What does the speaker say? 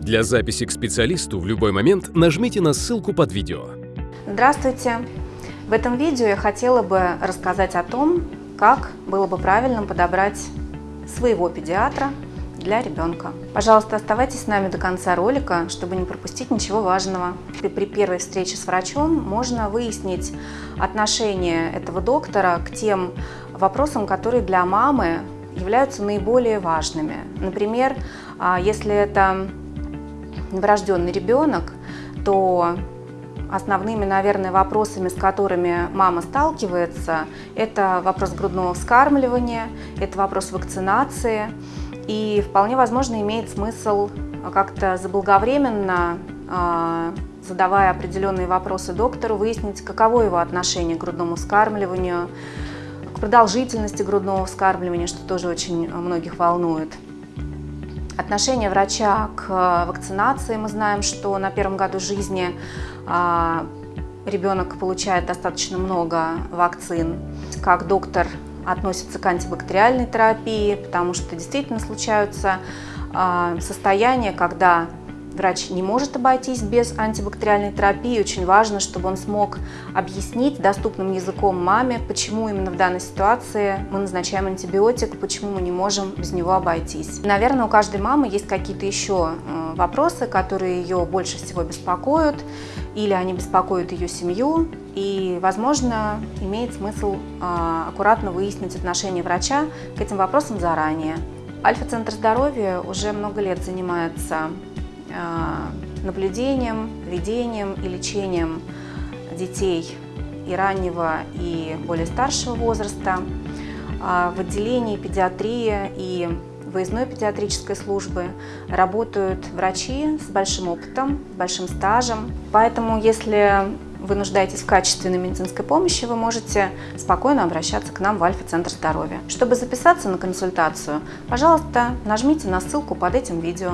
Для записи к специалисту в любой момент нажмите на ссылку под видео. Здравствуйте! В этом видео я хотела бы рассказать о том, как было бы правильно подобрать своего педиатра для ребенка. Пожалуйста, оставайтесь с нами до конца ролика, чтобы не пропустить ничего важного. И при первой встрече с врачом можно выяснить отношение этого доктора к тем вопросам, которые для мамы являются наиболее важными. Например, а, если это новорожденный ребенок, то основными, наверное, вопросами, с которыми мама сталкивается, это вопрос грудного вскармливания, это вопрос вакцинации. И вполне возможно имеет смысл как-то заблаговременно, а, задавая определенные вопросы доктору, выяснить, каково его отношение к грудному вскармливанию, к продолжительности грудного вскармливания, что тоже очень многих волнует. Отношение врача к вакцинации. Мы знаем, что на первом году жизни а, ребенок получает достаточно много вакцин. Как доктор относится к антибактериальной терапии, потому что действительно случаются а, состояния, когда врач не может обойтись без антибактериальной терапии. Очень важно, чтобы он смог объяснить доступным языком маме, почему именно в данной ситуации мы назначаем антибиотик, почему мы не можем без него обойтись. Наверное, у каждой мамы есть какие-то еще э, вопросы, которые ее больше всего беспокоят, или они беспокоят ее семью, и, возможно, имеет смысл э, аккуратно выяснить отношение врача к этим вопросам заранее. Альфа-центр здоровья уже много лет занимается а, наблюдением, ведением и лечением детей и раннего, и более старшего возраста. А, в отделении педиатрии и выездной педиатрической службы работают врачи с большим опытом, большим стажем. Поэтому, если вы нуждаетесь в качественной медицинской помощи, вы можете спокойно обращаться к нам в Альфа-центр здоровья. Чтобы записаться на консультацию, пожалуйста, нажмите на ссылку под этим видео.